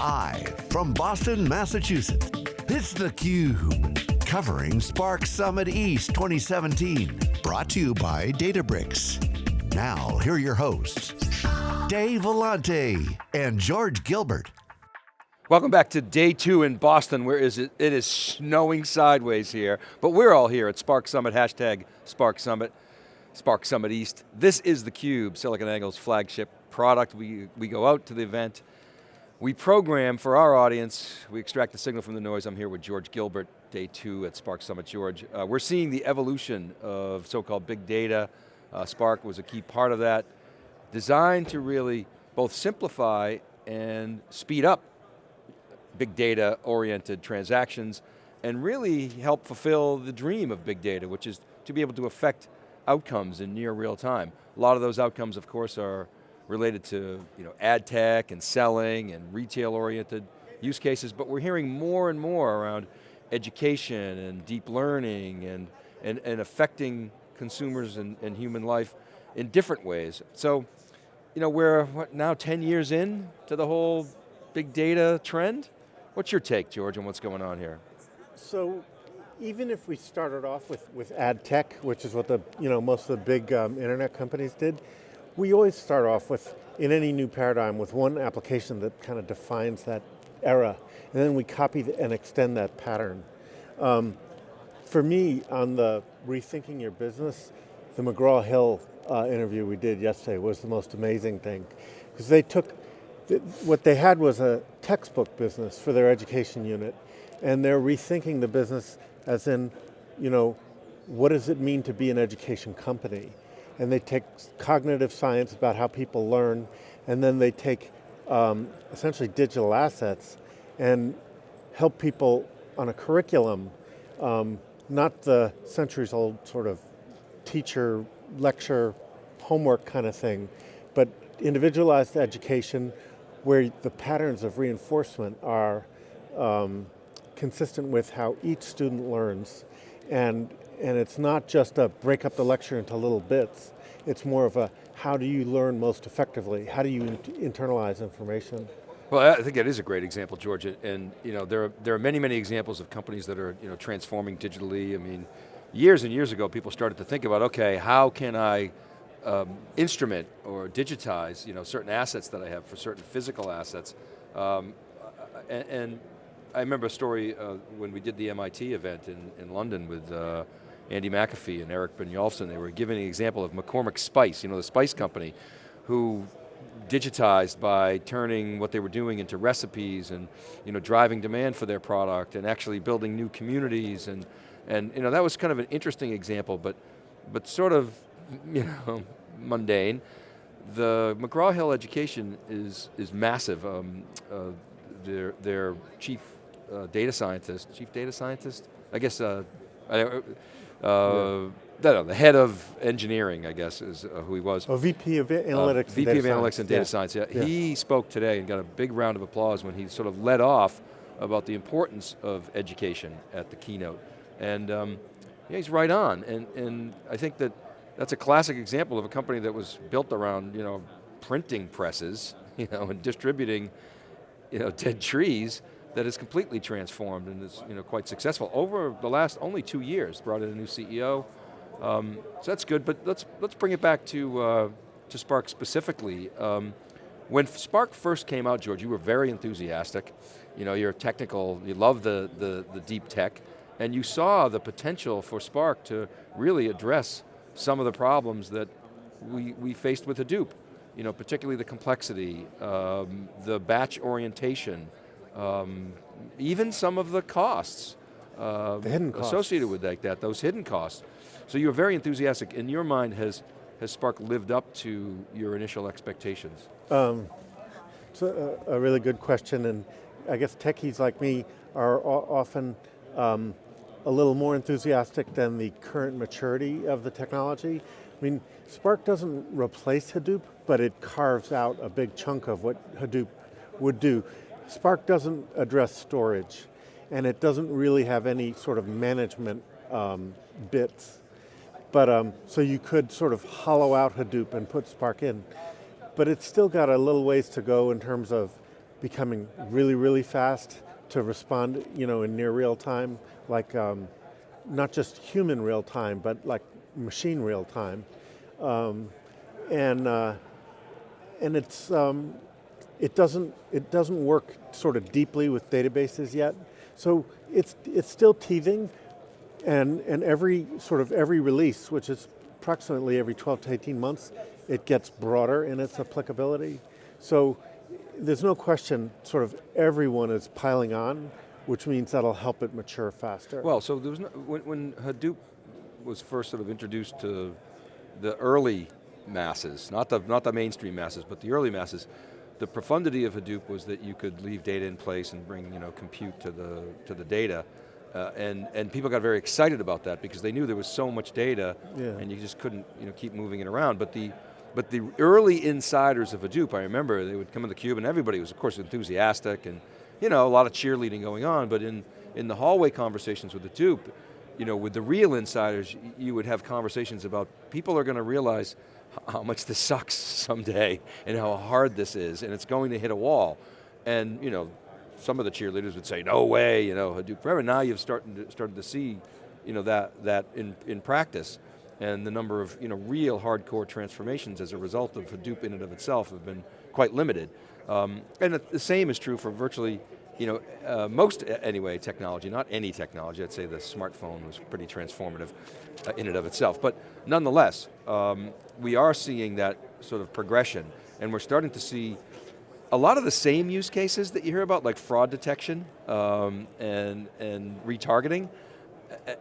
Live from Boston, Massachusetts, it's theCUBE. Covering Spark Summit East 2017. Brought to you by Databricks. Now, here are your hosts, Dave Vellante and George Gilbert. Welcome back to day two in Boston, where is it, it is snowing sideways here, but we're all here at Spark Summit, hashtag Spark Summit, Spark Summit East. This is theCUBE, SiliconANGLE's flagship product. We, we go out to the event, we program for our audience, we extract the signal from the noise. I'm here with George Gilbert, day two at Spark Summit. George, uh, we're seeing the evolution of so-called big data. Uh, Spark was a key part of that, designed to really both simplify and speed up big data oriented transactions and really help fulfill the dream of big data, which is to be able to affect outcomes in near real time. A lot of those outcomes, of course, are related to you know, ad tech and selling and retail oriented use cases, but we're hearing more and more around education and deep learning and, and, and affecting consumers and, and human life in different ways. So, you know, we're what, now 10 years in to the whole big data trend. What's your take, George, on what's going on here? So, even if we started off with, with ad tech, which is what the, you know, most of the big um, internet companies did, we always start off with, in any new paradigm, with one application that kind of defines that era, and then we copy and extend that pattern. Um, for me, on the rethinking your business, the McGraw-Hill uh, interview we did yesterday was the most amazing thing. Because they took, what they had was a textbook business for their education unit, and they're rethinking the business as in, you know, what does it mean to be an education company? And they take cognitive science about how people learn, and then they take um, essentially digital assets and help people on a curriculum, um, not the centuries old sort of teacher, lecture, homework kind of thing, but individualized education where the patterns of reinforcement are um, consistent with how each student learns. And and it's not just a break up the lecture into little bits, it's more of a how do you learn most effectively? How do you internalize information? Well, I think that is a great example, George, and you know, there, are, there are many, many examples of companies that are you know, transforming digitally. I mean, years and years ago, people started to think about, okay, how can I um, instrument or digitize you know, certain assets that I have for certain physical assets? Um, and, and, I remember a story uh, when we did the MIT event in, in London with uh, Andy McAfee and Eric Brynjolfsson, they were giving an example of McCormick Spice, you know, the spice company, who digitized by turning what they were doing into recipes and you know, driving demand for their product and actually building new communities and, and you know, that was kind of an interesting example, but, but sort of you know, mundane. The McGraw-Hill education is, is massive. Um, uh, their, their chief uh, data scientist, chief data scientist, I guess uh, I, uh, yeah. know, the head of engineering, I guess, is uh, who he was. Oh, VP of Analytics uh, VP of Analytics and Data yeah. Science, yeah. yeah. He spoke today and got a big round of applause when he sort of led off about the importance of education at the keynote. And um, yeah, he's right on, and, and I think that that's a classic example of a company that was built around, you know, printing presses, you know, and distributing, you know, dead trees, that is completely transformed and is you know, quite successful. Over the last only two years, brought in a new CEO, um, so that's good, but let's, let's bring it back to, uh, to Spark specifically. Um, when Spark first came out, George, you were very enthusiastic. You know, you're technical, you love the, the, the deep tech, and you saw the potential for Spark to really address some of the problems that we, we faced with Hadoop. You know, particularly the complexity, um, the batch orientation, um, even some of the costs, uh, the hidden costs. associated with that, that, those hidden costs. So you're very enthusiastic. In your mind, has, has Spark lived up to your initial expectations? Um, it's a, a, really good question, and I guess techies like me are often um, a little more enthusiastic than the current maturity of the technology. I mean, Spark doesn't replace Hadoop, but it carves out a big chunk of what Hadoop would do. Spark doesn't address storage, and it doesn't really have any sort of management um, bits. But um, so you could sort of hollow out Hadoop and put Spark in. But it's still got a little ways to go in terms of becoming really, really fast to respond, you know, in near real time, like um, not just human real time, but like machine real time. Um, and uh, and it's um, it doesn't it doesn't work sort of deeply with databases yet. So it's it's still teething, and and every sort of every release, which is approximately every 12 to 18 months, it gets broader in its applicability. So there's no question, sort of everyone is piling on, which means that'll help it mature faster. Well, so there was no, when, when Hadoop was first sort of introduced to the early masses, not the, not the mainstream masses, but the early masses, the profundity of Hadoop was that you could leave data in place and bring you know, compute to the, to the data. Uh, and, and people got very excited about that because they knew there was so much data Yeah. and you just couldn't you know, keep moving it around. But the, but the early insiders of Hadoop, I remember they would come in the cube and everybody was of course enthusiastic and you know, a lot of cheerleading going on, but in, in the hallway conversations with Hadoop, you know, with the real insiders, you would have conversations about people are going to realize how much this sucks someday and how hard this is and it's going to hit a wall. And you know, some of the cheerleaders would say, no way, you know, Hadoop forever. Now you've started to, started to see you know, that, that in, in practice and the number of you know, real hardcore transformations as a result of Hadoop in and of itself have been quite limited. Um, and the same is true for virtually you know, uh, most, anyway, technology, not any technology, I'd say the smartphone was pretty transformative uh, in and of itself, but nonetheless, um, we are seeing that sort of progression, and we're starting to see a lot of the same use cases that you hear about, like fraud detection um, and, and retargeting,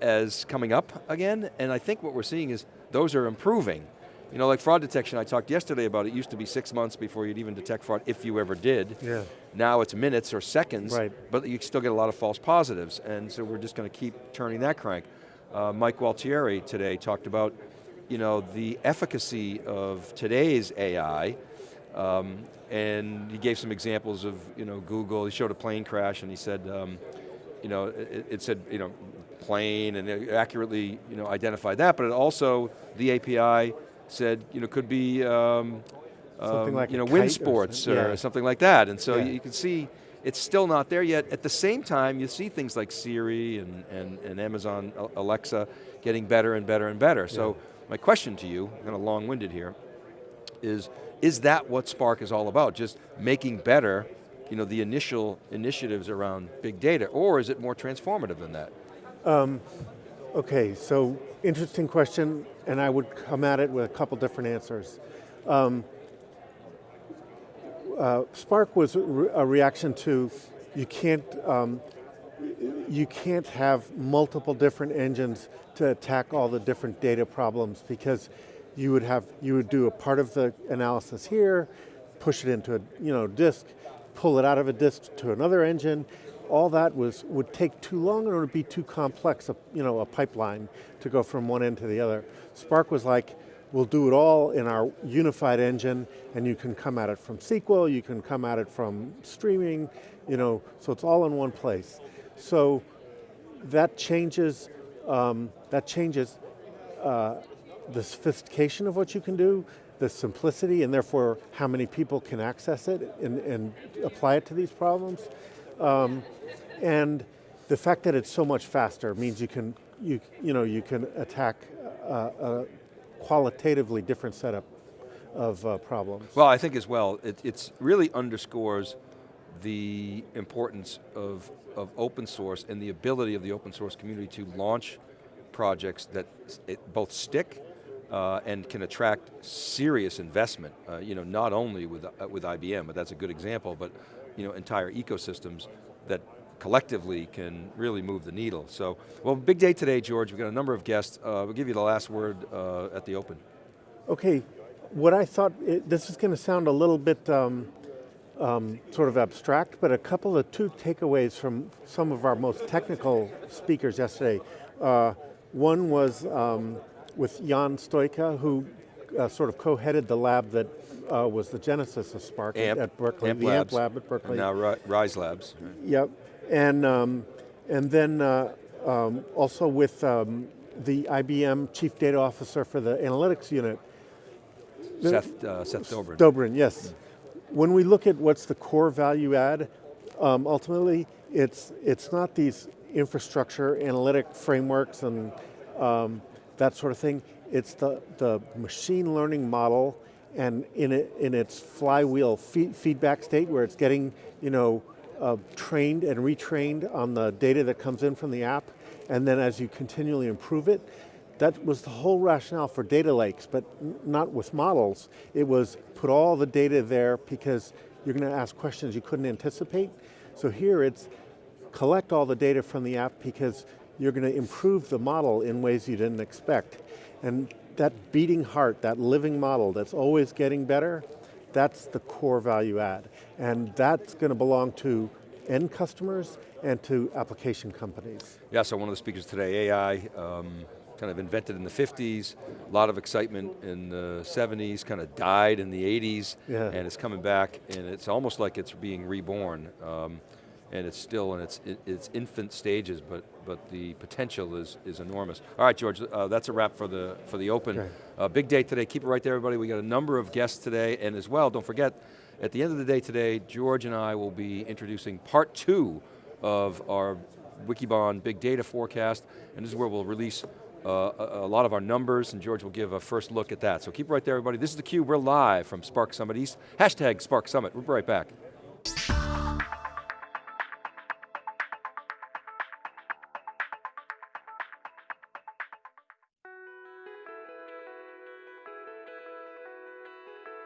as coming up again, and I think what we're seeing is those are improving. You know, like fraud detection, I talked yesterday about, it used to be six months before you'd even detect fraud, if you ever did. Yeah. Now it's minutes or seconds, Right. but you still get a lot of false positives, and so we're just going to keep turning that crank. Uh, Mike Gualtieri today talked about, you know, the efficacy of today's AI, um, and he gave some examples of, you know, Google, he showed a plane crash and he said, um, you know, it, it said, you know, plane and accurately, you know, identified that, but it also, the API said, you know, could be, um, Something um, like you know, wind kite or sports something, or something like that. And so Yeah. you can see it's still not there yet. At the same time, you see things like Siri and, and, and Amazon Alexa getting better and better and better. So my question to you, kind of long-winded here, is, is that what Spark is all about? Just making better you know, the initial initiatives around big data, or is it more transformative than that? Okay, so interesting question, and I would come at it with a couple different answers. Um, uh, Spark was a, re- a reaction to you can't um, you can't have multiple different engines to attack all the different data problems because you would have you would do a part of the analysis here, push it into a you know disk, pull it out of a disk to another engine. All that was would take too long it would be too complex, a, you know, a pipeline to go from one end to the other. Spark was like, we'll do it all in our unified engine and you can come at it from SQL, you can come at it from streaming, you know, so it's all in one place. So that changes, um, that changes uh, the sophistication of what you can do, the simplicity, and therefore how many people can access it and, and apply it to these problems. Um, and the fact that it's so much faster means you can, you, you know, you can attack a, a qualitatively different setup of uh, problems. Well, I think as well, it it's really underscores the importance of, of open source and the ability of the open source community to launch projects that both stick uh, and can attract serious investment. Uh, you know, not only with, uh, with IBM, but that's a good example, but you know, entire ecosystems that collectively can really move the needle. So, well, big day today, George. We've got a number of guests. Uh, we'll give you the last word uh, at the open. Okay, what I thought, it, this is going to sound a little bit um, um, sort of abstract, but a couple of two takeaways from some of our most technical speakers yesterday. Uh, one was um, with Ion Stoica, who uh, sort of co-headed the lab that uh, was the genesis of Spark AMP, at Berkeley, AMP the Labs, AMP lab at Berkeley. And now Rise Labs. Yep, and um, and then uh, um, also with um, the IBM Chief Data Officer for the Analytics Unit, Seth, uh, Seth Dobrin. Dobrin, yes. when we look at what's the core value add, um, ultimately, it's, it's not these infrastructure analytic frameworks and um, that sort of thing. It's the, the machine learning model and in, it, in its flywheel feedback state where it's getting you know, uh, trained and retrained on the data that comes in from the app, and then as you continually improve it, that was the whole rationale for data lakes, but not with models. It was put all the data there because you're going to ask questions you couldn't anticipate. So here it's collect all the data from the app because you're going to improve the model in ways you didn't expect. And that beating heart, that living model that's always getting better, that's the core value add. And that's going to belong to end customers and to application companies. Yeah, so one of the speakers today, AI, um, kind of invented in the 50s, a lot of excitement in the 70s, kind of died in the 80s, yeah. and it's coming back, and it's almost like it's being reborn. Um, and it's still in its, its infant stages, but, but the potential is, is enormous. All right, George, uh, that's a wrap for the, for the Open. Okay. Uh, big day today, keep it right there everybody. We got a number of guests today, and as well, don't forget, at the end of the day today, George and I will be introducing part two of our Wikibon big data forecast, and this is where we'll release uh, a, a, lot of our numbers, and George will give a first look at that. So keep it right there, everybody. This is theCUBE, we're live from Spark Summit East. Hashtag Spark Summit, we'll be right back.